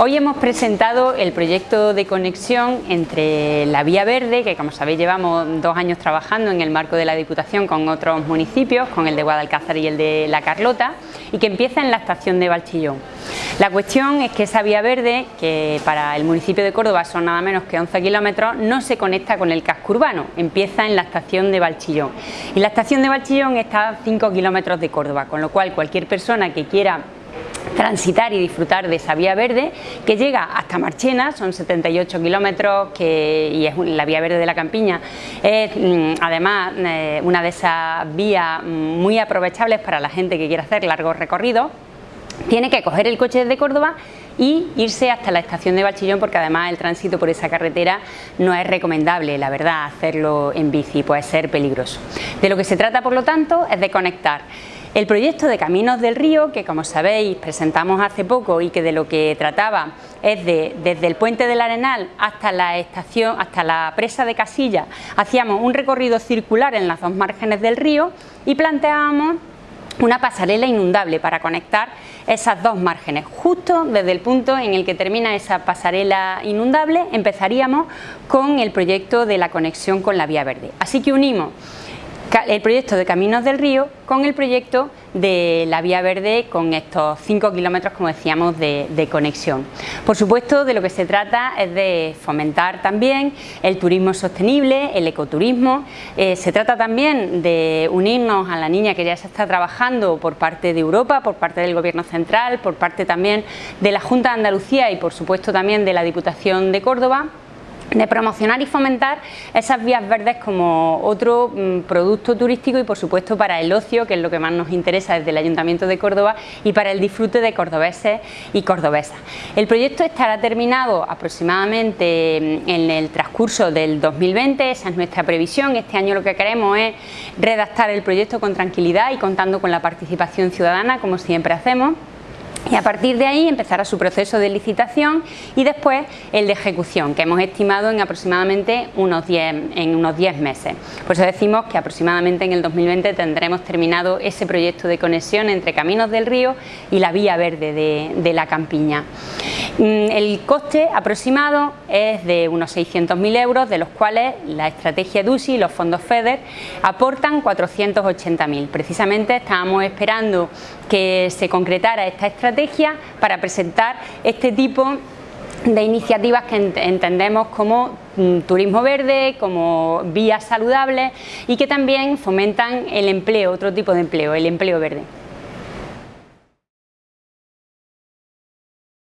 Hoy hemos presentado el proyecto de conexión entre la Vía Verde, que como sabéis llevamos dos años trabajando en el marco de la Diputación con otros municipios, con el de Guadalcázar y el de La Carlota, y que empieza en la estación de Valchillón. La cuestión es que esa vía verde, que para el municipio de Córdoba son nada menos que 11 kilómetros, no se conecta con el casco urbano, empieza en la estación de Valchillón. Y la estación de Valchillón está a 5 kilómetros de Córdoba, con lo cual cualquier persona que quiera transitar y disfrutar de esa vía verde que llega hasta Marchena, son 78 kilómetros que, y es la vía verde de la Campiña, es mm, además eh, una de esas vías mm, muy aprovechables para la gente que quiere hacer largos recorridos, tiene que coger el coche desde Córdoba y irse hasta la estación de Bachillón porque además el tránsito por esa carretera no es recomendable, la verdad, hacerlo en bici puede ser peligroso. De lo que se trata por lo tanto es de conectar el proyecto de Caminos del Río, que como sabéis presentamos hace poco y que de lo que trataba es de desde el puente del Arenal hasta la estación, hasta la presa de Casilla, hacíamos un recorrido circular en las dos márgenes del río y planteábamos una pasarela inundable para conectar esas dos márgenes. Justo desde el punto en el que termina esa pasarela inundable empezaríamos con el proyecto de la conexión con la vía verde. Así que unimos el proyecto de Caminos del Río con el proyecto de la Vía Verde con estos 5 kilómetros, como decíamos, de, conexión. Por supuesto, de lo que se trata es de fomentar también el turismo sostenible, el ecoturismo. Eh, se trata también de unirnos a la niña que ya se está trabajando por parte de Europa, por parte del Gobierno Central, por parte también de la Junta de Andalucía y por supuesto también de la Diputación de Córdoba de promocionar y fomentar esas vías verdes como otro mm, producto turístico y por supuesto para el ocio, que es lo que más nos interesa desde el Ayuntamiento de Córdoba y para el disfrute de cordobeses y cordobesas. El proyecto estará terminado aproximadamente mm, en el transcurso del 2020, esa es nuestra previsión, este año lo que queremos es redactar el proyecto con tranquilidad y contando con la participación ciudadana como siempre hacemos y a partir de ahí empezará su proceso de licitación y después el de ejecución, que hemos estimado en aproximadamente unos 10, en unos 10 meses. Por eso decimos que aproximadamente en el 2020 tendremos terminado ese proyecto de conexión entre Caminos del Río y la Vía Verde de, la Campiña. Mm, el coste aproximado es de unos 600.000 euros, de los cuales la estrategia DUSI y los fondos FEDER aportan 480.000. Precisamente estábamos esperando que se concretara esta estrategia para presentar este tipo de iniciativas que entendemos como mm, turismo verde, como vías saludables y que también fomentan el empleo, otro tipo de empleo, el empleo verde.